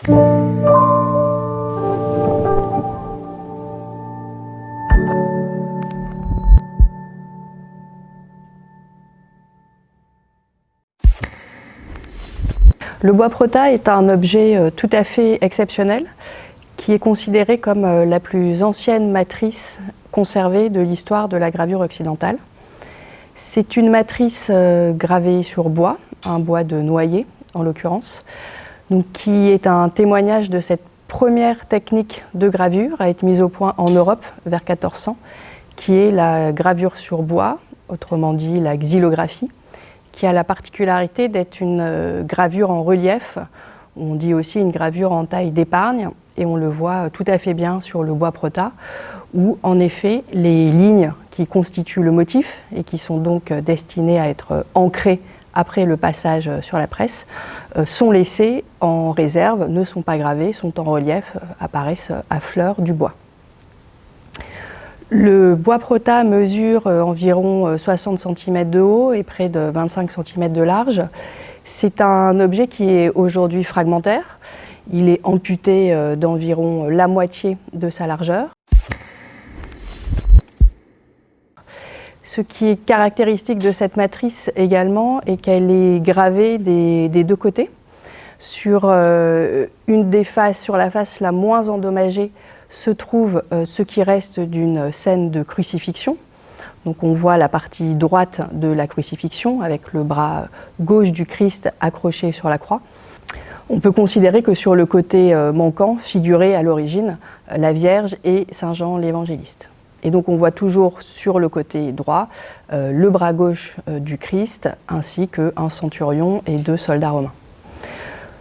Le bois prota est un objet euh, tout à fait exceptionnel qui est considéré comme euh, la plus ancienne matrice conservée de l'histoire de la gravure occidentale. C'est une matrice euh, gravée sur bois, un bois de noyer en l'occurrence, qui est un témoignage de cette première technique de gravure à être mise au point en Europe vers 1400, qui est la gravure sur bois, autrement dit la xylographie, qui a la particularité d'être une euh, gravure en relief, on dit aussi une gravure en taille d'épargne, et on le voit tout à fait bien sur le bois prota, où en effet les lignes qui constituent le motif et qui sont donc destinées à être ancrées après le passage sur la presse, euh, sont laissées en réserve, ne sont pas gravées, sont en relief, euh, apparaissent à fleur du bois. Le bois prota mesure euh, environ 60 euh, cm de haut et près de 25 cm de large. C'est un objet qui est aujourd'hui fragmentaire. Il est amputé euh, d'environ la moitié de sa largeur. Ce qui est caractéristique de cette matrice également est qu'elle est gravée des, deux côtés. Sur une des faces, sur la face la moins endommagée, se trouve euh, ce qui reste d'une scène de crucifixion. Donc on voit la partie droite de la crucifixion avec le bras gauche du Christ accroché sur la croix. On peut considérer que sur le côté euh, manquant figurait à l'origine la Vierge et Saint Jean l'évangéliste. Et donc on voit toujours sur le côté droit euh, le bras gauche du Christ ainsi qu'un centurion et deux soldats romains.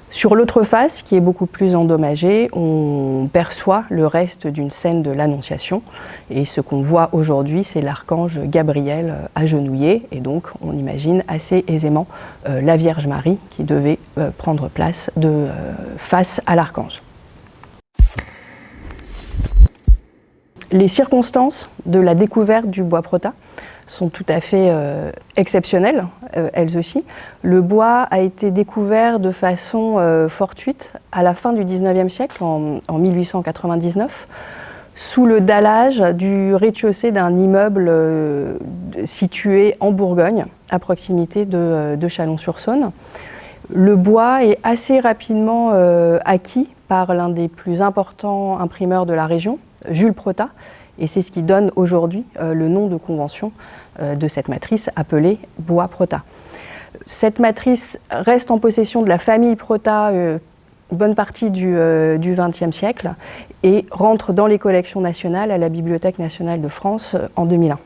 Sur l'autre face, qui est beaucoup plus endommagée, on perçoit le reste d'une scène de l'Annonciation. Et ce qu'on voit aujourd'hui, c'est l'archange Gabriel euh, agenouillé. Et donc, on imagine assez aisément euh, la Vierge Marie qui devait euh, prendre place face à l'archange. Les circonstances de la découverte du bois prota sont tout à fait euh, exceptionnelles, euh, elles aussi. Le bois a été découvert de façon euh, fortuite à la fin du 19e siècle, en, 1899, sous le dallage du rez-de-chaussée d'un immeuble situé en Bourgogne, à proximité de, de Chalon-sur-Saône. Le bois est assez rapidement acquis par l'un des plus importants imprimeurs de la région, Jules Prota, et c'est ce qui donne aujourd'hui euh, le nom de convention euh, de cette matrice appelée bois prota. Cette matrice reste en possession de la famille prota euh, bonne partie du XXe siècle et rentre dans les collections nationales à la Bibliothèque nationale de France en 2001.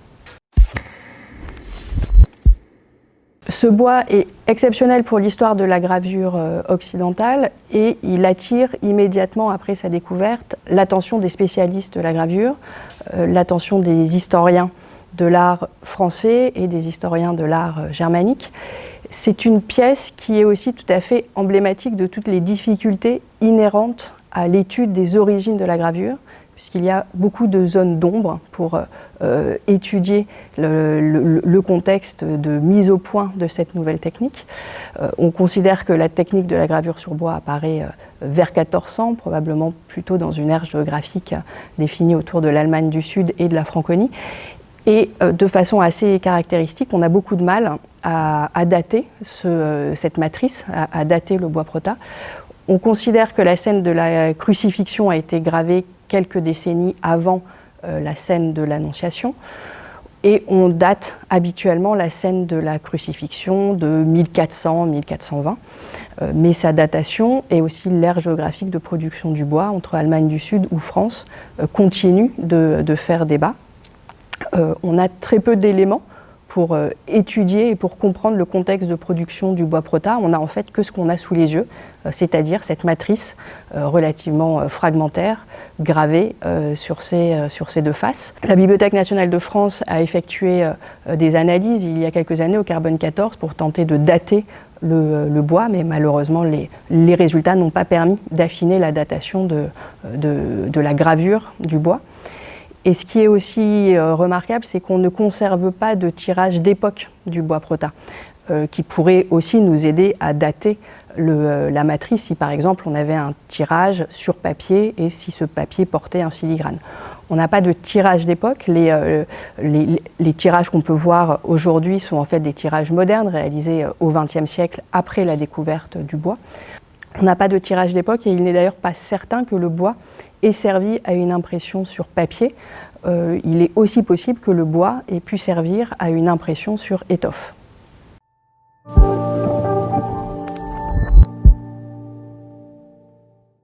Ce bois est exceptionnel pour l'histoire de la gravure euh, occidentale et il attire immédiatement après sa découverte l'attention des spécialistes de la gravure, euh, l'attention des historiens de l'art français et des historiens de l'art euh, germanique. C'est une pièce qui est aussi tout à fait emblématique de toutes les difficultés inhérentes à l'étude des origines de la gravure, puisqu'il y a beaucoup de zones d'ombre pour euh, étudier le, contexte de mise au point de cette nouvelle technique. Euh, on considère que la technique de la gravure sur bois apparaît euh, vers 1400, probablement plutôt dans une ère géographique définie autour de l'Allemagne du Sud et de la Franconie. Et de façon assez caractéristique, on a beaucoup de mal à, dater cette matrice, à, à dater le bois prota. On considère que la scène de la crucifixion a été gravée quelques décennies avant euh, la scène de l'Annonciation. Et on date habituellement la scène de la crucifixion de 1400-1420. Euh, mais sa datation et aussi l'ère géographique de production du bois entre Allemagne du Sud ou France euh, continue de, de, faire débat. on a très peu d'éléments pour euh, étudier et pour comprendre le contexte de production du bois prota, on a en fait que ce qu'on a sous les yeux, euh, c'est-à-dire cette matrice euh, relativement fragmentaire, gravée sur, ces, sur deux faces. La Bibliothèque nationale de France a effectué des analyses il y a quelques années au carbone 14 pour tenter de dater le, bois, mais malheureusement les, les résultats n'ont pas permis d'affiner la datation de, de la gravure du bois. Et ce qui est aussi euh, remarquable, c'est qu'on ne conserve pas de tirage d'époque du bois prota, euh, qui pourrait aussi nous aider à dater la matrice si par exemple on avait un tirage sur papier et si ce papier portait un filigrane. On n'a pas de tirage d'époque. Les, tirages qu'on peut voir aujourd'hui sont en fait des tirages modernes réalisés au XXe siècle après la découverte du bois. On n'a pas de tirage d'époque et il n'est d'ailleurs pas certain que le bois ait servi à une impression sur papier. Euh, il est aussi possible que le bois ait pu servir à une impression sur étoffe.